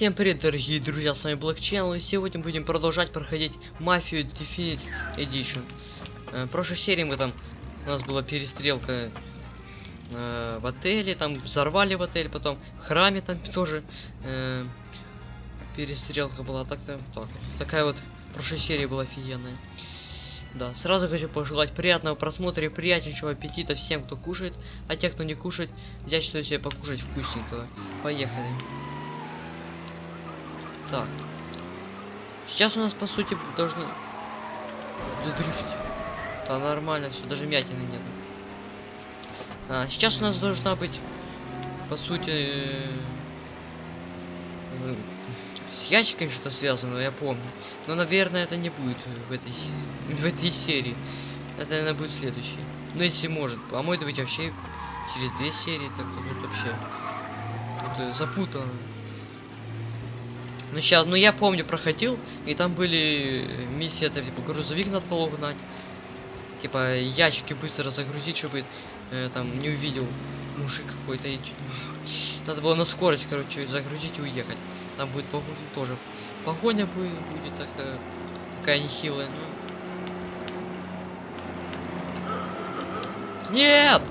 Всем привет, дорогие друзья, с вами Black и сегодня будем продолжать проходить Мафию Definite Edition. Э, в прошлой серии мы там, у нас была перестрелка э, в отеле, там взорвали в отель, потом в храме там тоже э, перестрелка была, так-то, так, такая вот прошлой серии была офигенная. Да, сразу хочу пожелать приятного просмотра и приятнейшего аппетита всем, кто кушает, а те, кто не кушает, взять что себе покушать вкусненького. Поехали. Так. Сейчас у нас, по сути, должны... Задрифтить. Да, нормально все, даже мятины нет. А, сейчас у нас должна быть, по сути, э, с ящиками что-то связано, я помню. Но, наверное, это не будет в этой, в этой серии. Это, наверное, будет следующий. Ну, если может. А может быть, вообще через две серии, так тут вообще тут, э, запутано. Ну сейчас, ну я помню, проходил, и там были миссии, это типа грузовик надо было угнать. Типа ящики быстро загрузить, чтобы э, там не увидел мужик какой-то. И... Надо было на скорость, короче, загрузить и уехать. Там будет погоня тоже. Погоня будет, будет такая, такая нехилая, но... Нет!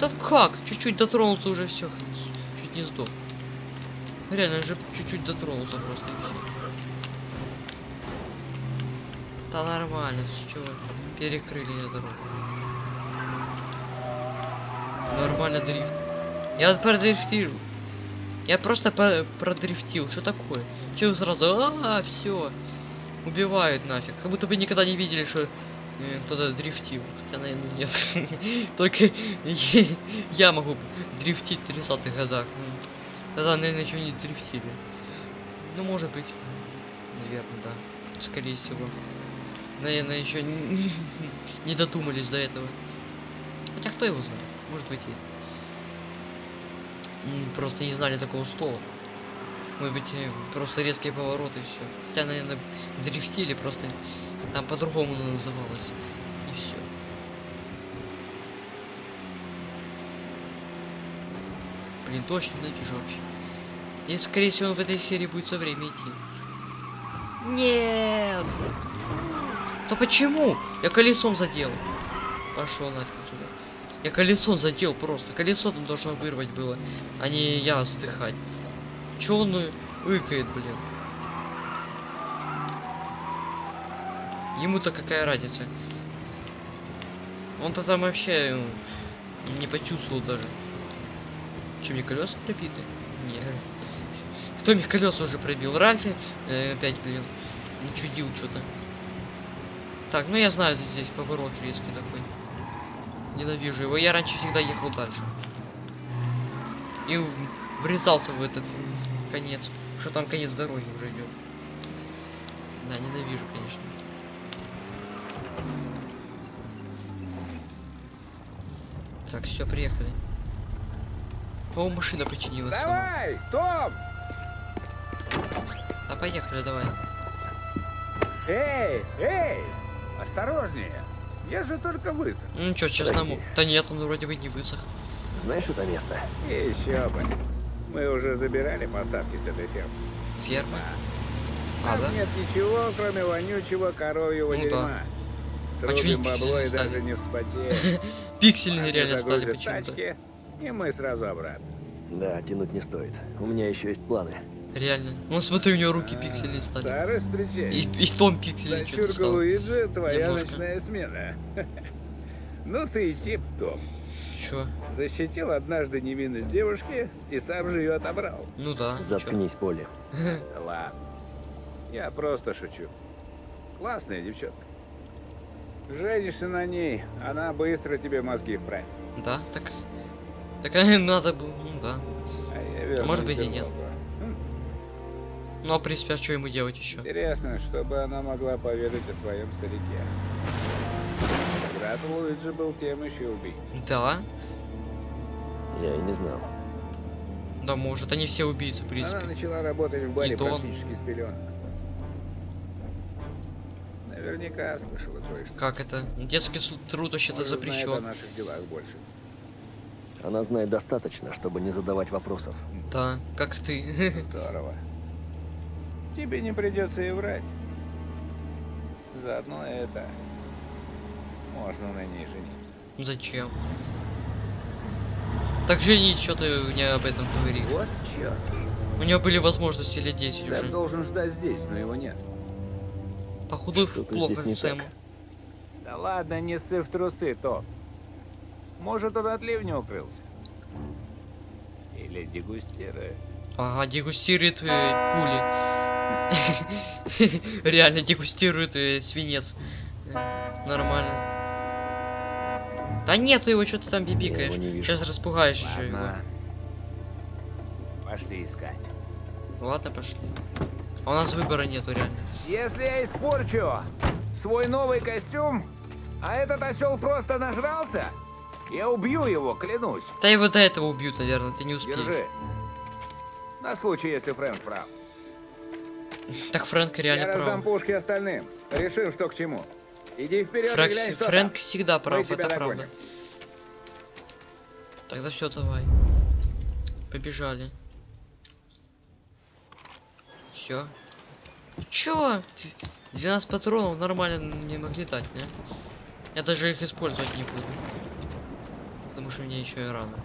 Да как? Чуть-чуть дотронулся уже все. Чуть не сдох. Реально же чуть-чуть дотронулся просто. Да нормально, что перекрыли я дорогу. Нормально дрифт. Я продрифтил. Я просто продрифтил. Что такое? Че сразу? А, все. Убивают нафиг. Как будто бы никогда не видели, что кто-то дрифтил. Хотя, наверное, нет. Только я могу дрифтить в 30-х годах. Тогда, наверное, еще не дрифтили. Ну, может быть. Наверное, да. Скорее всего. Наверное, еще не, додумались до этого. Хотя кто его знает? Может быть и... Просто не знали такого слова. Может быть, э, просто резкие повороты и все. Хотя, наверное, дрифтили, просто там по-другому называлось. И все. Блин, точно ненавижу вообще. И скорее всего он в этой серии будет со время идти. Нет! То почему? Я колесом задел. Пошел нафиг отсюда. Я колесом задел просто. Колесо там должно вырвать было, а не я вздыхать. Че он выкает, блин? Ему-то какая разница? Он-то там вообще не почувствовал даже. Че, мне колеса пробиты? Нет. Кто мне колеса уже пробил? Рафи э, опять, блин, начудил что-то. Так, ну я знаю, здесь поворот резкий такой. Ненавижу его. Я раньше всегда ехал дальше. И врезался в этот конец. Что там конец дороги уже идет. Да, ненавижу, конечно. Так, все, приехали. О, машина починилась. Давай, Том! Да поехали, давай. Эй, эй, осторожнее. Я же только высох. Ну что, честно, да нет, он вроде бы не высох. Знаешь это место? Еще бы. Мы уже забирали поставки с этой фермы. Фермы? А, да? нет ничего, кроме вонючего коровьего ну, дерьма. Да. Срубим а бабло и даже не вспотеем. Пиксельные реально стали почему-то. И мы сразу обратно. Да, тянуть не стоит. У меня еще есть планы. Реально. Ну смотри, у него руки пиксели стали. Сара, встречай. И, и том пиксели Дочурка Луиджи, твоя Немножко. ночная смена. ну ты и тип, Том. Чё? Защитил однажды невинность девушки и сам же ее отобрал. Ну да. Заткнись, чё? Поле. Ладно. Я просто шучу. Классная девчонка. Женишься на ней, она быстро тебе мозги вправит. Да, так... Так надо было, ну да. А, я а может быть и нет. Ну, а в принципе, а что ему делать еще? Интересно, чтобы она могла поведать о своем старике. Брат Луиджи был тем еще убийцей. Да? Я и не знал. Да, может, они все убийцы, в принципе. Она начала работать в баре практически с пеленок. Наверняка слышала кое-что. Как это? Детский труд вообще-то запрещен. о наших делах больше. Она знает достаточно, чтобы не задавать вопросов. Да, как ты. Здорово. Тебе не придется и врать. Заодно это... Можно на ней жениться. Зачем? Так женить, что ты мне об этом говорил? Вот черт. У него были возможности лет 10 Сэм уже. должен ждать здесь, но его нет. Походу плохо здесь не так. Да ладно, не ссы в трусы, то. Может, он от ливня укрылся? Или дегустирует? Ага, дегустирует э, пули. Реально дегустирует э, свинец. Э, Нормально. Да нету его, что ты там бибикаешь. Сейчас распугаешь еще его. Пошли искать. Ладно, пошли. А у нас выбора нету реально. Если я испорчу свой новый костюм, а этот осел просто нажрался, я убью его, клянусь. Да его до этого убьют, наверное, ты не успеешь. Держи. На случай, если Фрэнк прав. Так Фрэнк я реально раздам прав. пушки остальным. Решим, что к чему. Иди вперед Фрэнк, и глянь, что Фрэнк там. всегда прав, это правда. догоним. Тогда все, давай. Побежали. Все. Чё? Д- 12 патронов нормально не могли дать, не? Я даже их использовать не буду. Потому что мне еще и рано.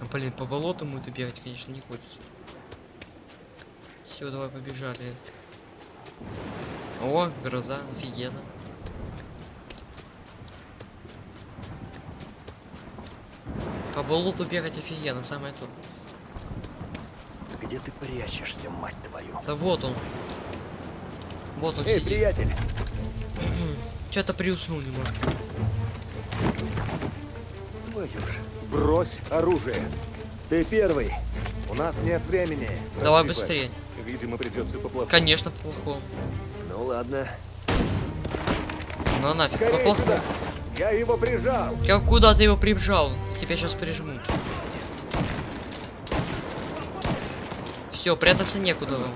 А, блин, по болоту ему это бегать, конечно, не хочется. Все, давай побежали. О, гроза, офигенно. По болоту бегать офигенно, самое то. Где ты прячешься, мать твою? Да вот он. Вот он Эй, сидит. приятель! Что-то приуснул немножко. Твою. Брось оружие. Ты первый. У нас нет времени. Давай Прости, быстрее. Видимо, придется поплохому. Конечно, плохом. Ну ладно. Ну нафиг, по Скорее плохому. сюда. Я его прижал. Как куда ты его прибжал? Я тебя сейчас прижму. Все, прятаться некуда вам.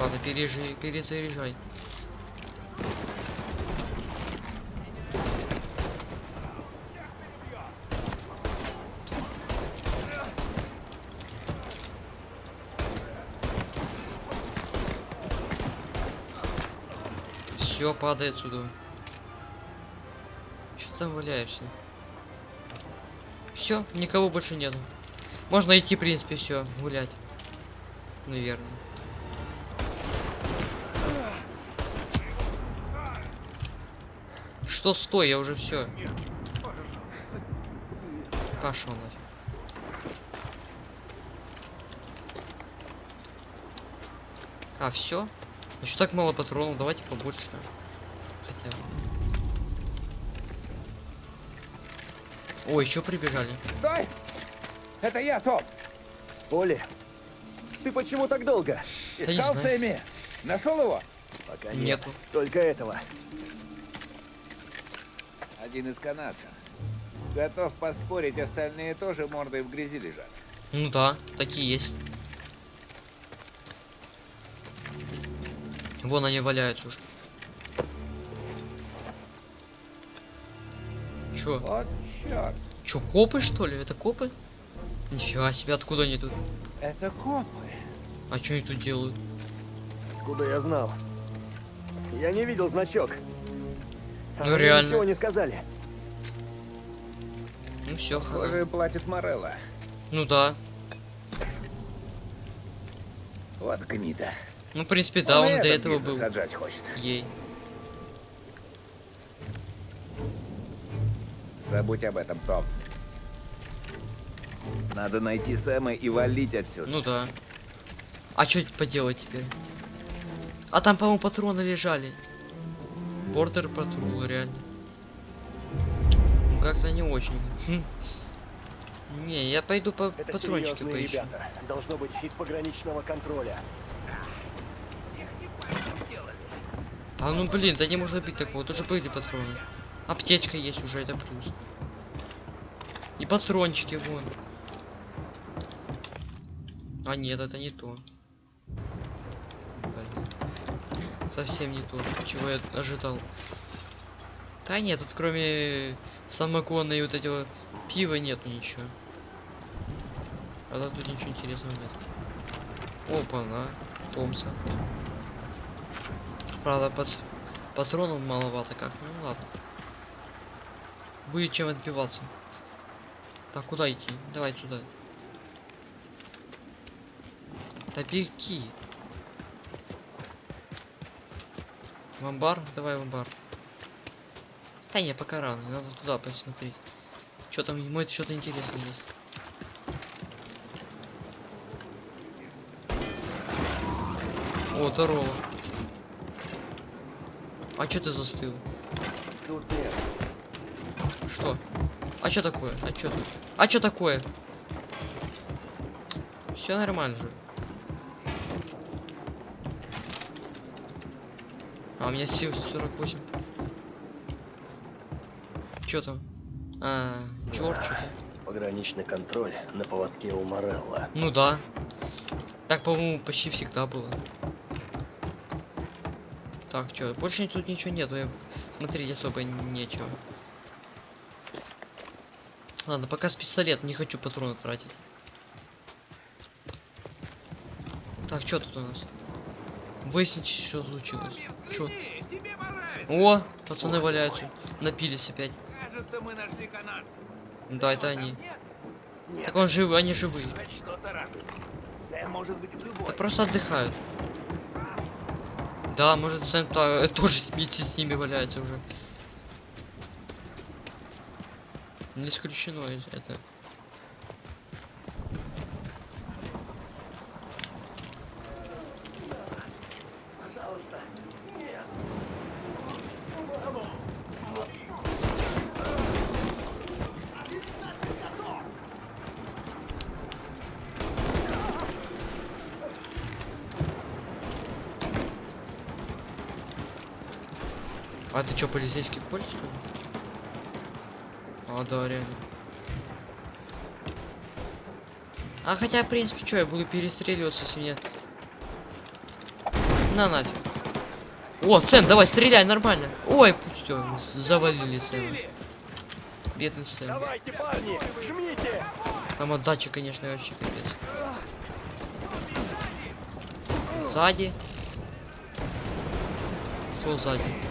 Ладно, пережи, перезаряжай. Все, падай отсюда. Что там валяешься? Все, никого больше нету. Можно идти, в принципе, все, гулять. Наверное. Что стой, я уже все. Пошел нафиг. А, все? Еще так мало патронов, давайте побольше. Хотя бы. Ой, еще прибежали. Стой! Это я, Топ! Оли, ты почему так долго? Искал. Сэмми? Нашел его? Пока нет. Нету. Только этого. Один из канадцев. Готов поспорить, остальные тоже мордой в грязи лежат. Ну да, такие есть. Вон они валяются уже. Чё? Вот черт. Чё, копы что ли? Это копы? Нифига себе, откуда они тут? Это копы. А что они тут делают? Откуда я знал? Я не видел значок. Ну, они реально. ничего не сказали. Ну все, Похоже, платит Морелла. Ну да. Вот гнида. Ну, в принципе, да, он и до этого был. хочет. Ей. Забудь об этом, Том. Надо найти Сэма и валить отсюда. Ну да. А что поделать теперь? А там, по-моему, патроны лежали. Бордер патрул, реально. Ну как-то не очень. Хм. Не, я пойду по Это патрончики поищу. ребята. Должно быть из пограничного контроля. Да ну блин, да не может быть такого, тоже были патроны. Аптечка есть уже, это плюс. И патрончики вон. А нет, это не то. Блин. Совсем не то, чего я ожидал. Да нет, тут кроме самогона и вот этого пива нету ничего. Правда, тут ничего интересного нет. Опа, на, Томса. Правда, под патронов маловато как. Ну ладно. Будет чем отбиваться. Так, куда идти? Давай сюда. Топирки. В амбар? Давай в амбар. Да не, пока рано, надо туда посмотреть. Что там, ему это что-то интересное есть. О, здорово. А чё ты застыл? Что? А чё такое? А чё тут? А чё такое? Все нормально же. А у меня сил 48. Чё там? А, черт, что-то. Пограничный контроль на поводке у Морелла. Ну да. Так, по-моему, почти всегда было. Так, чё, больше тут ничего нету, я... смотреть особо нечего. Ладно, пока с пистолета, не хочу патроны тратить. Так, что тут у нас? Выяснить, что случилось. Чё? О, пацаны валяются. Напились опять. Кажется, мы нашли. Да, это они. Нет, Так он живы, они живые. Да просто отдыхают. Да, может Сэм та- э, тоже вместе с ними валяется уже. Не исключено это. Чё, полицейский коль, что ли? А, да, реально. А хотя, в принципе, что, я буду перестреливаться, если мне... На нафиг. О, Сэм, давай, стреляй, нормально. Ой, всё, завалили Сэма. Бедный Сэм. Давайте, парни, жмите! Там отдача, конечно, вообще капец. Сзади. Кто сзади?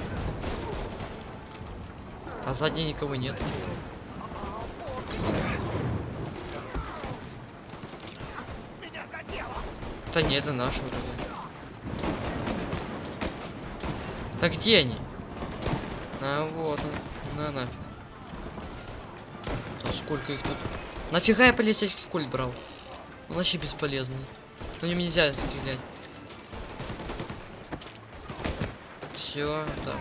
А сзади никого нет. Да нет, это наши вроде. Так где они? А вот он. На нафиг. А сколько их тут? Нафига я полицейский кольт брал? Он вообще бесполезный. На нем нельзя стрелять. Все, да.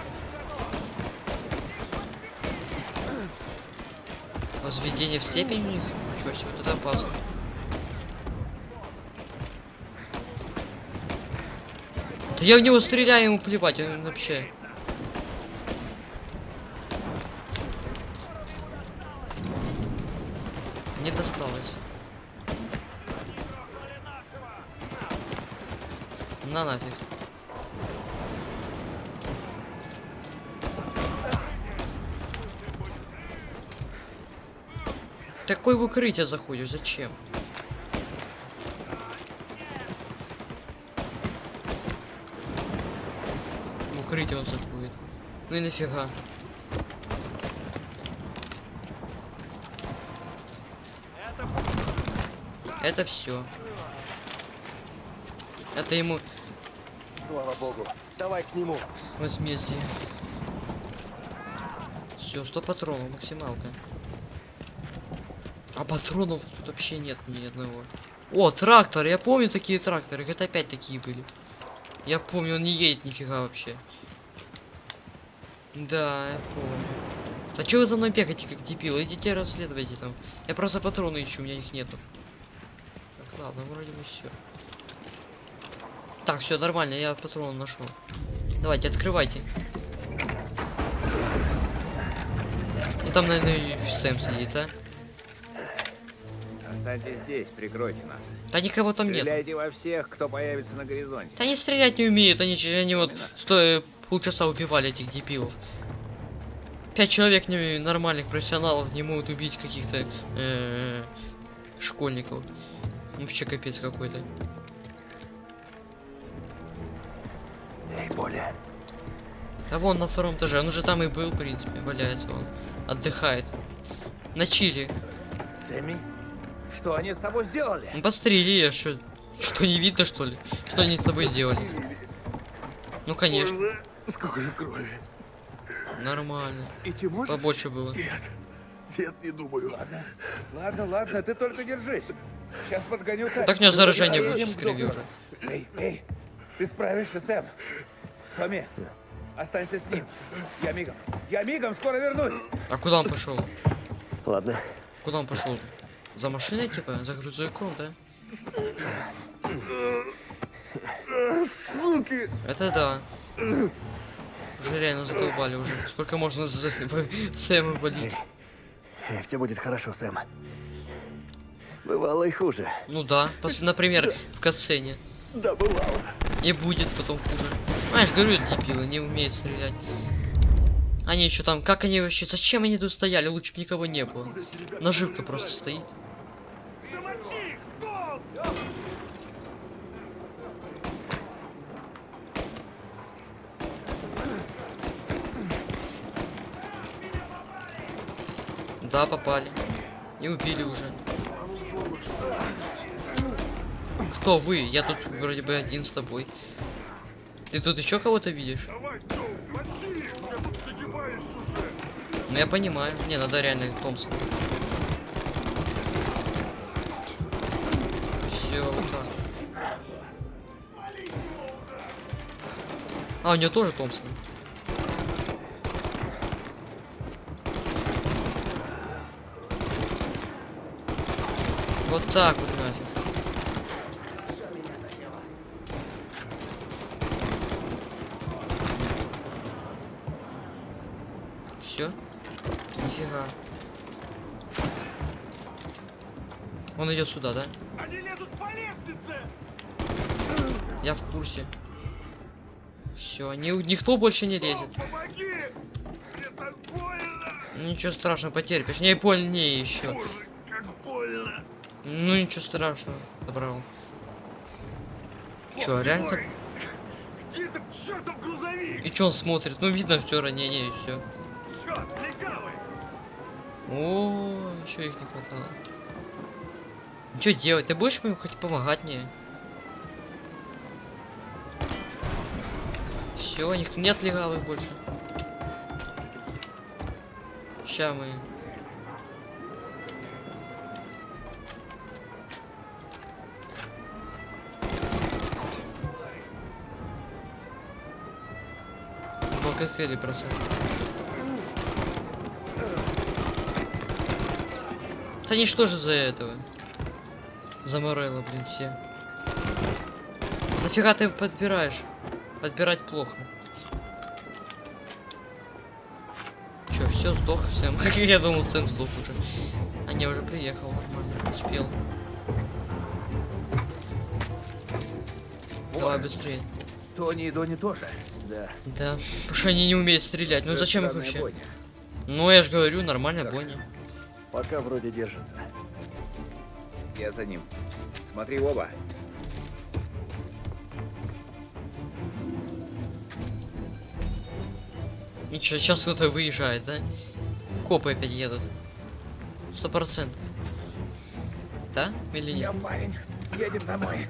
Возведение в степень у них? Ничего себе, вот это опасно. Да я в него стреляю, ему плевать, он вообще. Не досталось. На нафиг. Такой в укрытие заходишь, зачем? В укрытие он заходит. Ну и нафига. Это все. Это ему Слава богу. Давай к нему. возмездие. Все, 100 патронов, максималка. А патронов тут вообще нет ни одного. О, трактор, я помню такие тракторы, это опять такие были. Я помню, он не едет нифига вообще. Да, я помню. Да что вы за мной бегаете, как дебил? Идите расследуйте там. Я просто патроны ищу, у меня их нету. Так, ладно, вроде бы все. Так, все нормально, я патрон нашел. Давайте, открывайте. И там, наверное, Сэм сидит, а? Останьтесь здесь, прикройте нас. Да никого там нет. Стреляйте во всех, кто появится на горизонте. Да они стрелять не умеют, они, они вот стоя полчаса убивали этих дебилов. Пять человек не, нормальных профессионалов не могут убить каких-то э, школьников. Вообще капец какой-то. Эй, Поля, А вон на втором этаже, он уже там и был, в принципе, валяется он. Отдыхает. На чили. Сэмми, что они с тобой сделали? Ну подстрели я, что? Что не видно что ли? Что они с тобой сделали? Ну конечно, Боже, сколько же крови. нормально. Идти можешь? Побольше было. Нет, нет, не думаю. Ладно, ладно, ладно, ты только держись. Сейчас подгоню тачку. Так у него заражение будет доктору. Эй, эй, ты справишься, Сэм. Томми, останься с ним. Я мигом. Я мигом, скоро вернусь. А куда он пошел? Ладно. Куда он пошел? За машиной типа? За грузовиком, да? Суки! Это да. Уже реально задолбали уже. Сколько можно за Сэма болеть? все будет хорошо, Сэм. Бывало и хуже. Ну да, пос- например, в катсцене. Да, бывало. И будет потом хуже. Знаешь, говорю, дебилы, не умеют стрелять. Они еще там, как они вообще, зачем они тут стояли? Лучше бы никого не было. Наживка просто стоит. Да, попали. И убили уже. Кто вы? Я тут вроде бы один с тобой. Ты тут еще кого-то видишь? Давай. Ну я понимаю. Не, надо реально Томпсон. Вот так. А, у него тоже Томпсон. Вот так вот нафиг. Все? Нифига. Он идет сюда, да? Они лезут по лестнице. Я в курсе. Все, никто больше не лезет. Мне Ничего страшного, потерпишь. Не больнее еще. Боже. Ну ничего страшного, добрал. Ты реально мой. Где этот чертов грузовик? И чё он смотрит? Ну видно все ранение и все. Черт. О, еще их не хватало. Что делать? Ты будешь ему хоть помогать мне? Все, никто нет легавых больше. Ща мы. По коктейли бросать. Они что же за этого? За Морелло, блин, все. Нафига ты подбираешь? Подбирать плохо. Чё, все, сдох, Сэм? Я думал, Сэм сдох уже. А не, уже приехал, нормально, успел. Давай быстрее. Тони и Дони тоже. Да. Да, потому что они не умеют стрелять. Ну Уже зачем их вообще? бойня. Ну я же говорю, нормально. Бонни. Пока вроде держится. Я за ним. Смотри оба. И чё, сейчас кто-то выезжает, да? Копы опять едут. Сто процентов. Да? Или нет? Я парень. Едем домой.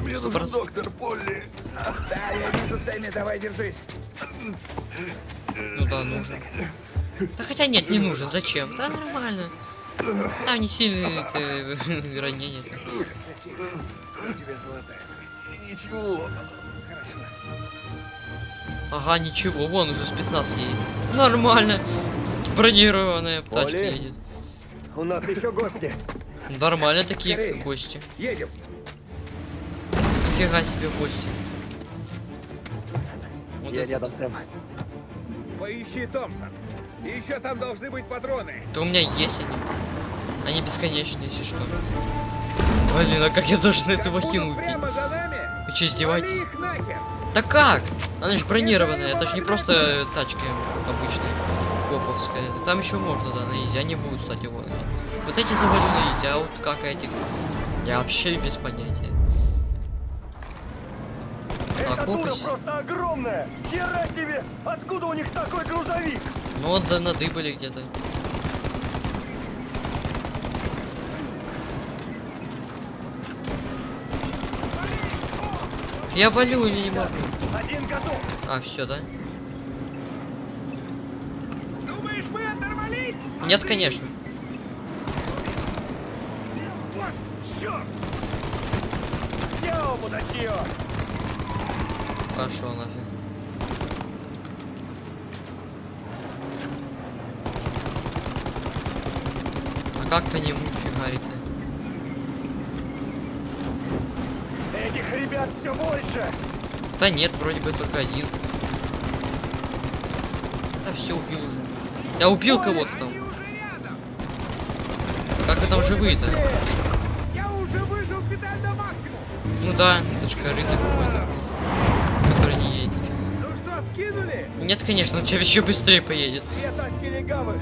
Мне нужен Просто- доктор Полли. Да, я вижу Сэмми, давай держись. Ну да, нужен. Да хотя нет, не нужен. Зачем? Да нормально. Там не сильные ранения. Сколько тебе золотая? Ничего. Хорошо. Ага, ничего, вон уже спецназ едет. Нормально. Бронированная тачка Оля? едет. У нас еще гости. Нормально такие Скорее. гости. Едем. Нифига себе гости. Вот Я это рядом. Сэм. Поищи Томпсон. Еще там должны быть патроны. Да у меня есть они. Они бесконечные, если что. Блин, а как я должен махину будут убить? прямо за нами? Вы что, издеваетесь? Да как? Она же бронированная, это же не просто тачка обычная, коповская. Там еще можно, да, на изи, они будут, кстати, вот. Вот эти завалю на изи, а вот как этих? Я вообще без понятия. Эта дура Окопись. просто огромная! Хера себе! Откуда у них такой грузовик? Ну вот да, надыбали где-то. Я валю или не могу? Один готов! А, все, да? Думаешь, мы оторвались? Нет, конечно. Пошел нафиг. А как по нему фигарит-то? Этих ребят все больше! Да нет, вроде бы только один. Да все убил уже. Я убил кого-то там. Как вы там живые-то? Я уже выжил педаль на максимум! Ну да, это ж корыто какой-то. Который не едет. Ну что, скинули? Нет, конечно, он тебя еще быстрее поедет. Две тачки легавых!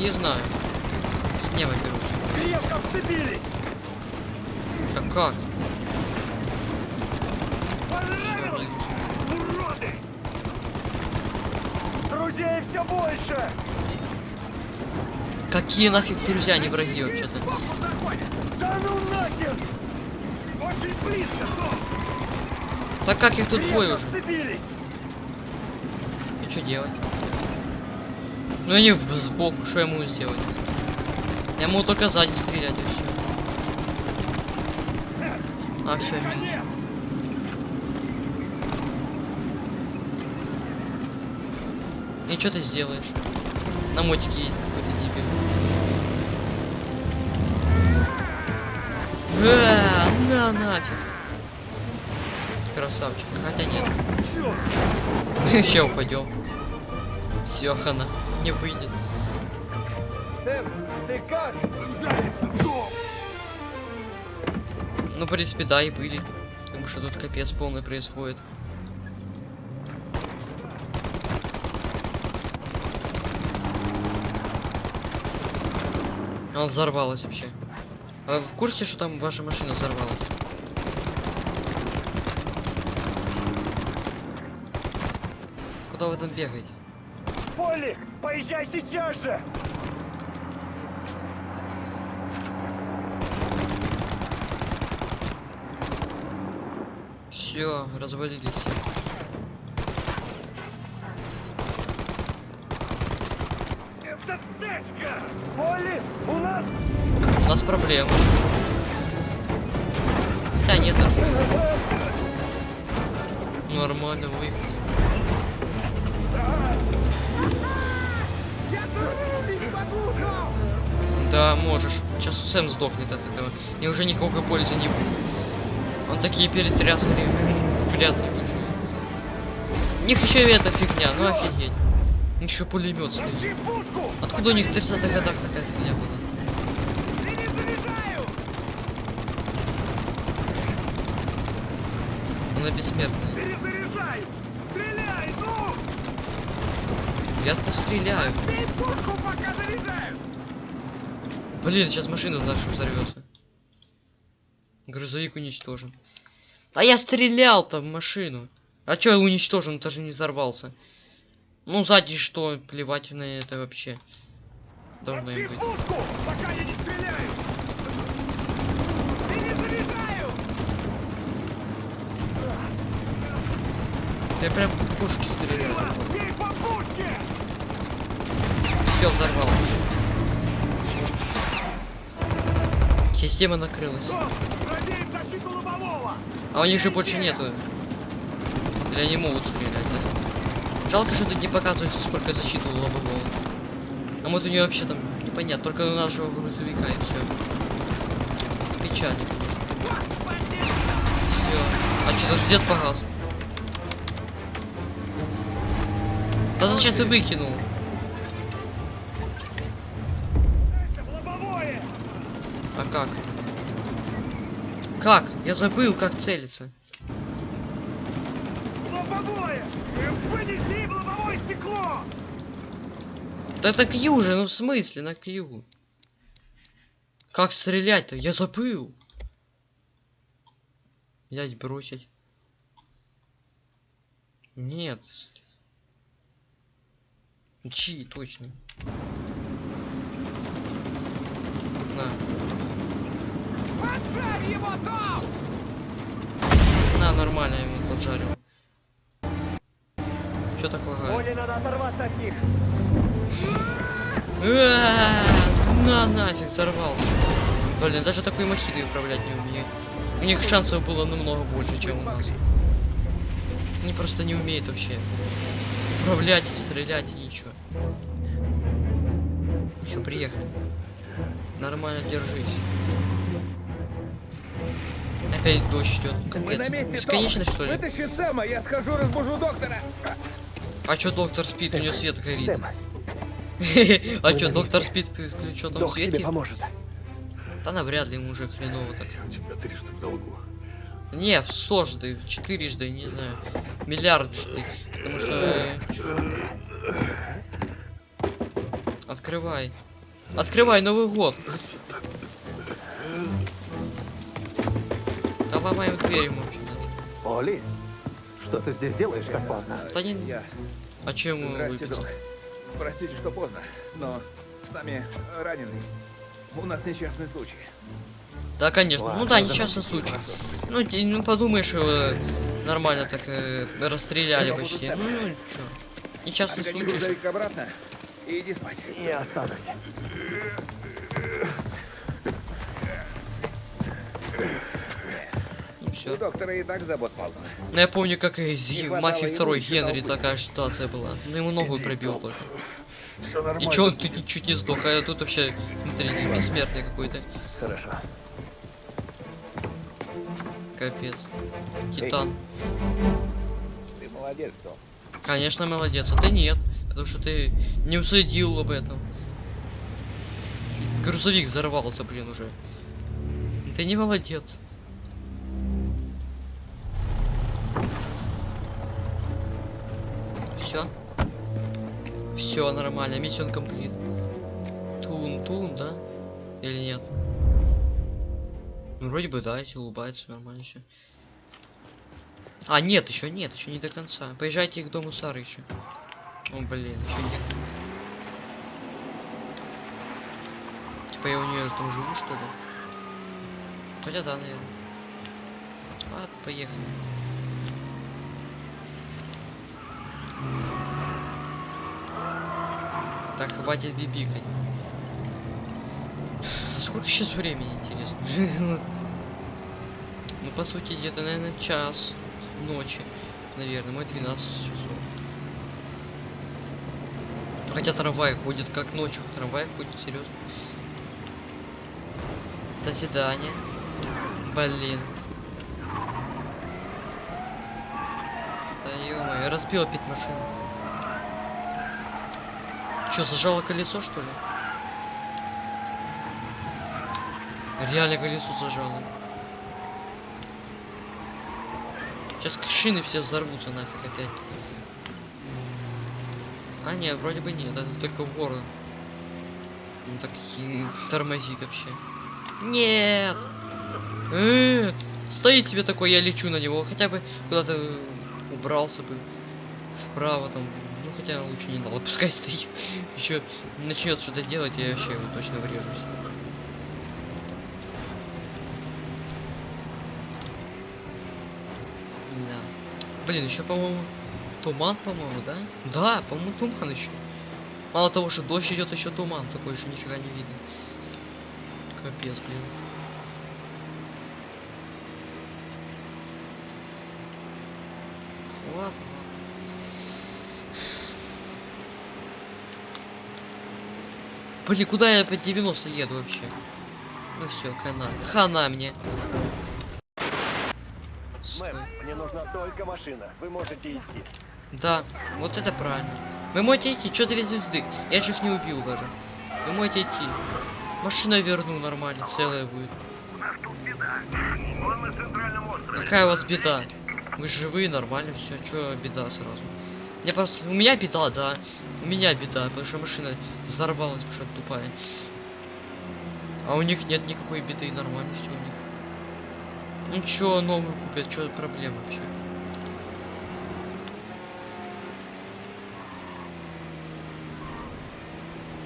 Не знаю. С неба берут. Крепко вцепились! Да как? Понравилось? Уроды! Друзей все больше! Какие нафиг друзья, не враги вообще-то. Да ну нахер! Очень близко! Так как их тут двое уже? И что делать? Ну в- сбоку, что я могу сделать? Я могу только сзади стрелять и все. А, все, минус. И что ты сделаешь? На мотике едет какой-то дебил. А, на нафиг. Красавчик. Хотя нет. Еще упадем. Все, хана. Не выйдет. Сэм, ты как? Ну, в принципе, да, и были. Потому что тут капец полный происходит. Она взорвалась вообще. А вы в курсе, что там ваша машина взорвалась? Куда вы там бегаете? Полли, поезжай сейчас же! Все, развалились. Это тачка! Полли, у нас... У нас проблемы. Хотя нет, нормально. Нормально выехали. Я тоже не могу, Том! Да, можешь. Сейчас Сэм сдохнет от этого. Я уже никакой пользы не будет. Он такие перетрясали. Вряд ли выживет. У них еще и эта фигня, ну офигеть. Еще пулемет стоит. Откуда у них в 30-х годах такая фигня была? Она бессмертная. Перезаряжай! Стреляй, ну! Я-то стреляю. Пушку! Блин, сейчас машина наша взорвется. Грузовик уничтожен. А я стрелял-то в машину. А чё уничтожен, даже не взорвался. Ну, сзади что, плевать на это вообще. Должно им быть. пушку, пока я не стреляю! Я прям по пушке стреляю. Все взорвал. Система накрылась. А у них же больше нету. Или они могут стрелять, да? Жалко, что тут не показывается, сколько защиты у лобового. А вот у нее вообще там непонятно, только у нашего грузовика и все. Печально. Все. А что тут свет погас? Да зачем ты выкинул? Как? Я забыл, как целиться. Лобовое! Вынеси лобовое стекло! Да это Кью же, ну в смысле на Кью? Как стрелять-то? Я забыл. Взять, бросить. Нет. Чи, точно. На. Поджарь его там! На, нормально я ему поджарил. Чё так лагает? Оле надо оторваться от них. А, На нафиг, взорвался. Блин, даже такой махиной управлять не умею. У них шансов было намного больше, чем у нас. Они просто не умеют вообще управлять и стрелять и ничего. Все, приехали. Нормально держись. Опять дождь идет. Мы на месте, Бесконечно, Том. что ли? Вытащи Сэма, я схожу, разбужу доктора. А чё доктор спит, у него свет горит. Сэм, А чё, доктор спит, что там док свет тебе поможет. Да навряд ли ему уже хреново так. Я у тебя трижды в долгу. Не, в сложды, в четырежды, не знаю, миллиарджды, потому что... э? Открывай. Открывай Новый год. Да ломаем дверь ему. Оли, что ты здесь делаешь так поздно? Да не... Я. А чем Здрасте, док. Простите, что поздно, но с нами раненый. У нас несчастный случай. Да, конечно. Ладно, ну да, несчастный случай. Ну, ти- ну подумаешь, его нормально так э, расстреляли почти. сам. Ну, чё. Несчастный Отгони случай. обратно и иди спать. Я останусь. Всё. доктора и так забот полно. Ну, я помню, как и в Мафии ему 2 еще Генри такая ситуация была. Ну, ему ногу Иди, пробил только. Все. И чё он тут чуть не сдох, а я тут вообще внутренний бессмертный какой-то. Хорошо. Капец. Титан. Ты молодец, Том. Конечно, молодец, а ты нет. Потому что ты не уследил об этом. Грузовик взорвался, блин, уже. Ты не молодец. Все нормально, миссион комплит. Тун, тун, да? Или нет? Ну, вроде бы да, если улыбается, нормально все. А, нет, еще нет, еще не до конца. Поезжайте к дому Сары еще. О, блин, еще нет. Типа я у нее там живу, что ли? Хотя да, наверное. Ладно, поехали. Так, хватит бибикать. Сколько сейчас времени, интересно? Ну, по сути, где-то, наверное, час ночи. Наверное, мы 12 часов. Хотя трамвай ходит, как ночью трамвай ходит, серьезно. До свидания. Блин. Да ё я разбил опять машину. Чё, зажало колесо, что ли? Реально колесо зажало. Сейчас шины все взорвутся нафиг опять. А нет, вроде бы нет, это только ворон. Он так и тормозит вообще. Нет! Э, Стоит себе такой, я лечу на него, хотя бы куда-то убрался бы вправо там. Хотя лучше не надо, пускай стоит. Еще начнет что-то делать, я вообще его точно врежусь. Да. Блин, еще, по-моему, туман, по-моему, да? Да, по-моему, туман еще. Мало того, что дождь идет, еще туман такой, что нифига не видно. Капец, блин. Ладно, ладно. Блин, куда я по 90 еду вообще? Ну все, хана. Хана мне. Мэм, мне нужна только машина. Вы можете идти. Да, вот это правильно. Вы можете идти, что две звезды? Я же их не убил даже. Вы можете идти. Машина верну нормально, целая будет. Он на центральном острове. Какая у вас беда? Вы живые, нормально, все, чё беда сразу? Мне просто. У меня беда, да. У меня беда, потому что машина взорвалась, потому что тупая. А у них нет никакой беды, нормально все у них. Ну чё, новую купят, чё проблема вообще?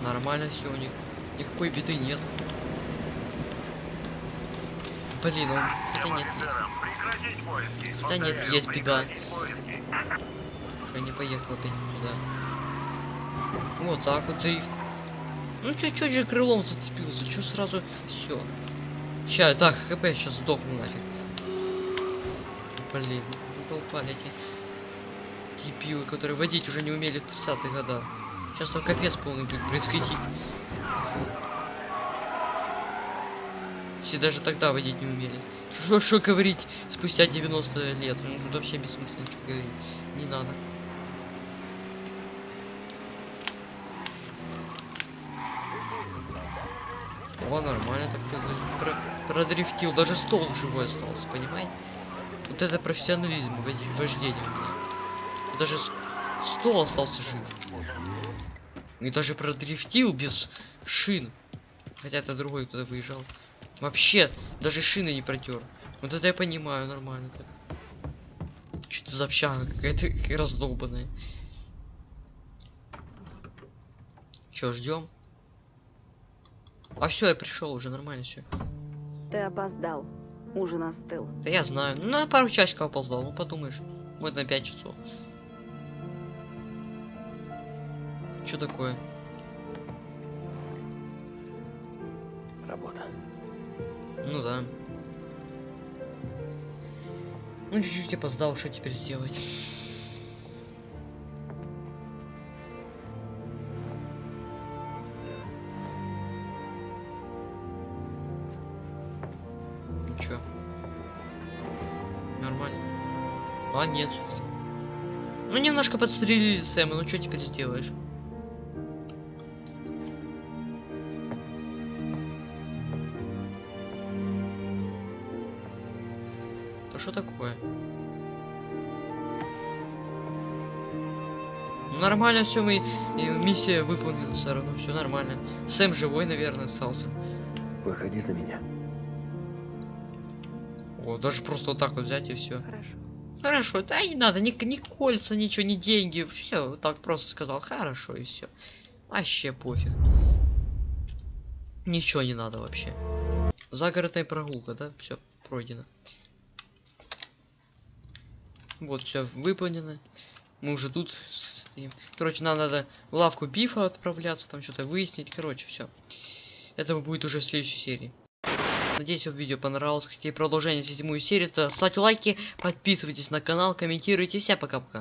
Нормально все у них. Никакой беды нет. Блин, он... Хотя нет, есть. Да нет, есть беда. Что не поехал опять туда. Вот так вот дрифт. Ну чуть-чуть же крылом зацепился, чё сразу все. Ща, так, хп сейчас сдохну нафиг. Блин, не попали эти дебилы, которые водить уже не умели в 30-х годах. Сейчас там капец полный будет происходить. Если даже тогда водить не умели. Что, что говорить спустя 90 лет? Ну, тут вообще бессмысленно что говорить. Не надо. О, нормально так ты про- продрифтил. Даже стол живой остался, понимаете? Вот это профессионализм в вождении у меня. Даже стол остался жив. И даже продрифтил без шин. Хотя это другой кто-то выезжал. Вообще, даже шины не протер. Вот это я понимаю, нормально так. Что-то за общага какая-то раздолбанная. Чё, ждем? А все, я пришел уже нормально все. Ты опоздал. Ужин остыл. Да я знаю. Ну, на пару часиков опоздал, ну подумаешь. Вот на 5 часов. Что такое? Работа. Ну да. Ну чуть-чуть опоздал, что теперь сделать? Немножко подстрелили Сэма, ну что теперь сделаешь? Да что такое? Ну, Нормально все, мы и миссия выполнена все равно, все нормально. Сэм живой, наверное, остался. Выходи за меня. О, даже просто вот так вот взять и все. Хорошо. Хорошо, да не надо, ни, ни кольца, ничего, ни деньги. Все, так просто сказал. Хорошо и все. Вообще пофиг. Ничего не надо вообще. Загородная прогулка, да? Все, пройдено. Вот, все выполнено. Мы уже тут стоим. Короче, нам надо в лавку бифа отправляться, там что-то выяснить. Короче, все. Это будет уже в следующей серии. Надеюсь, вам видео понравилось. Какие продолжения седьмую серию, то ставьте лайки, подписывайтесь на канал, комментируйте. Всем пока-пока.